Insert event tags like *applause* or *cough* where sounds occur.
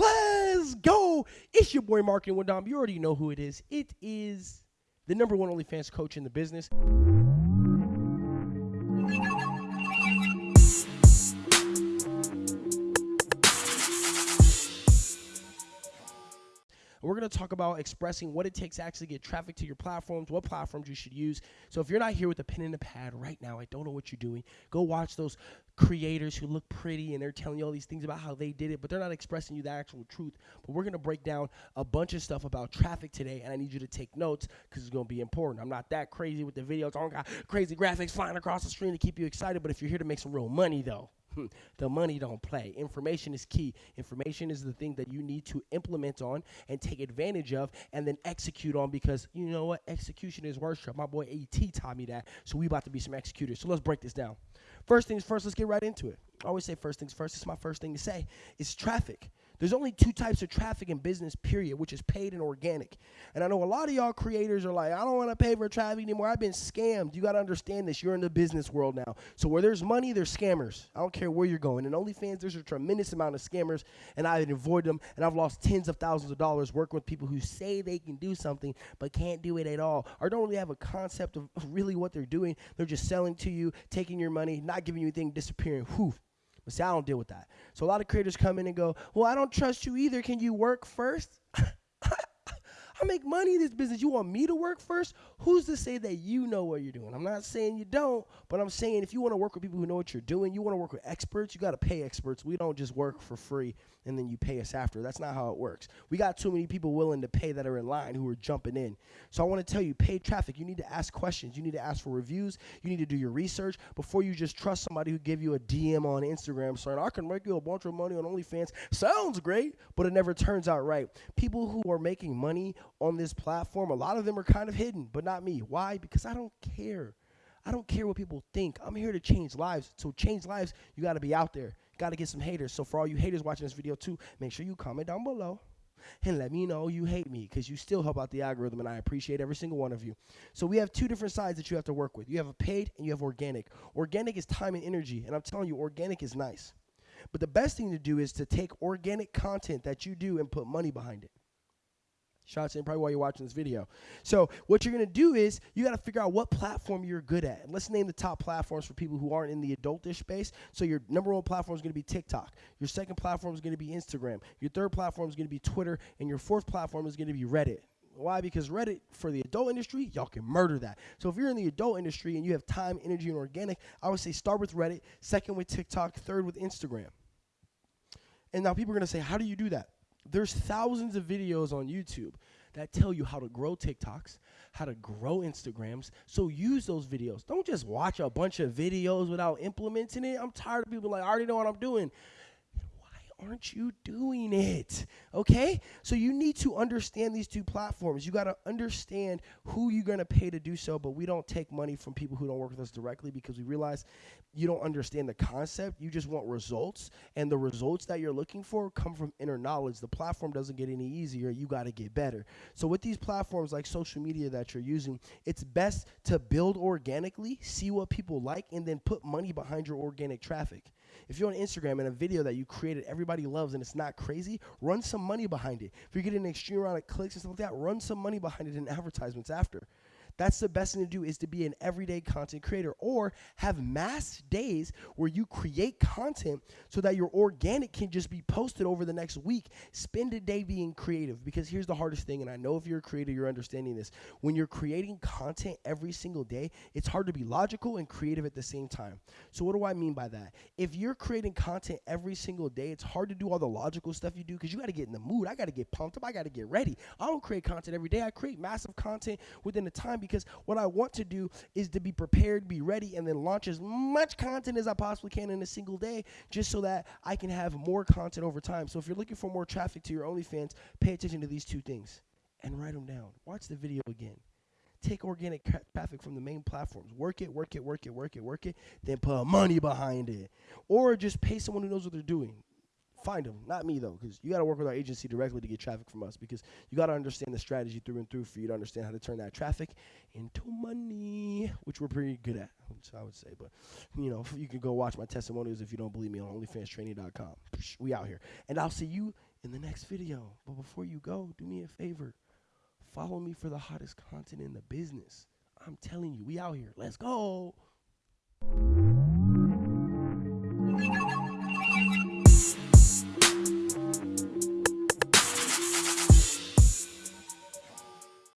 Let's go. It's your boy Marketing with Dom. You already know who it is. It is the number one OnlyFans coach in the business. Going to talk about expressing what it takes to actually get traffic to your platforms, what platforms you should use. So if you're not here with a pen and a pad right now, I don't know what you're doing. Go watch those creators who look pretty and they're telling you all these things about how they did it, but they're not expressing you the actual truth. But we're going to break down a bunch of stuff about traffic today, and I need you to take notes because it's going to be important. I'm not that crazy with the videos. I don't got crazy graphics flying across the screen to keep you excited, but if you're here to make some real money, though. Hmm. the money don't play. Information is key. Information is the thing that you need to implement on and take advantage of and then execute on because you know what? Execution is worship. My boy AT taught me that. So we about to be some executors. So let's break this down. First things first, let's get right into it. I always say first things first. It's my first thing to say. It's traffic. There's only two types of traffic in business, period, which is paid and organic. And I know a lot of y'all creators are like, I don't want to pay for traffic anymore. I've been scammed. You got to understand this. You're in the business world now. So where there's money, there's scammers. I don't care where you're going. In OnlyFans, there's a tremendous amount of scammers, and I avoid them. And I've lost tens of thousands of dollars working with people who say they can do something but can't do it at all, or don't really have a concept of really what they're doing. They're just selling to you, taking your money, not giving you anything, disappearing. Whew. But see, I don't deal with that. So a lot of creators come in and go, Well, I don't trust you either. Can you work first? *laughs* I make money in this business. You want me to work first? Who's to say that you know what you're doing? I'm not saying you don't, but I'm saying if you want to work with people who know what you're doing, you want to work with experts, you got to pay experts. We don't just work for free and then you pay us after. That's not how it works. We got too many people willing to pay that are in line who are jumping in. So I want to tell you, paid traffic, you need to ask questions. You need to ask for reviews. You need to do your research before you just trust somebody who give you a DM on Instagram saying, I can make you a bunch of money on OnlyFans. Sounds great, but it never turns out right. People who are making money on this platform, a lot of them are kind of hidden, but not me. Why? Because I don't care. I don't care what people think. I'm here to change lives. To change lives, you got to be out there. Got to get some haters. So for all you haters watching this video too, make sure you comment down below and let me know you hate me because you still help out the algorithm and I appreciate every single one of you. So we have two different sides that you have to work with. You have a paid and you have organic. Organic is time and energy, and I'm telling you, organic is nice. But the best thing to do is to take organic content that you do and put money behind it. Shots in probably while you're watching this video. So what you're gonna do is you gotta figure out what platform you're good at. And let's name the top platforms for people who aren't in the adultish space. So your number one platform is gonna be TikTok. Your second platform is gonna be Instagram. Your third platform is gonna be Twitter, and your fourth platform is gonna be Reddit. Why? Because Reddit for the adult industry, y'all can murder that. So if you're in the adult industry and you have time, energy, and organic, I would say start with Reddit, second with TikTok, third with Instagram. And now people are gonna say, how do you do that? There's thousands of videos on YouTube that tell you how to grow TikToks, how to grow Instagrams. So use those videos. Don't just watch a bunch of videos without implementing it. I'm tired of people like, I already know what I'm doing aren't you doing it? Okay? So you need to understand these two platforms. You got to understand who you're going to pay to do so, but we don't take money from people who don't work with us directly because we realize you don't understand the concept. You just want results, and the results that you're looking for come from inner knowledge. The platform doesn't get any easier. You got to get better. So with these platforms like social media that you're using, it's best to build organically, see what people like, and then put money behind your organic traffic. If you're on Instagram and a video that you created everybody loves and it's not crazy, run some money behind it. If you're getting an extreme amount of clicks and stuff like that, run some money behind it in advertisements after. That's the best thing to do is to be an everyday content creator or have mass days where you create content so that your organic can just be posted over the next week. Spend a day being creative because here's the hardest thing, and I know if you're a creator, you're understanding this. When you're creating content every single day, it's hard to be logical and creative at the same time. So, what do I mean by that? If you're creating content every single day, it's hard to do all the logical stuff you do because you got to get in the mood. I got to get pumped up. I got to get ready. I don't create content every day. I create massive content within the time because what I want to do is to be prepared, be ready, and then launch as much content as I possibly can in a single day just so that I can have more content over time. So if you're looking for more traffic to your OnlyFans, pay attention to these two things and write them down. Watch the video again. Take organic traffic from the main platforms. Work it, work it, work it, work it, work it, then put money behind it. Or just pay someone who knows what they're doing find them, not me though, because you got to work with our agency directly to get traffic from us. Because you got to understand the strategy through and through for you to understand how to turn that traffic into money, which we're pretty good at. Which I would say, but you know, you can go watch my testimonials if you don't believe me on OnlyFansTraining.com. We out here, and I'll see you in the next video. But before you go, do me a favor, follow me for the hottest content in the business. I'm telling you, we out here. Let's go.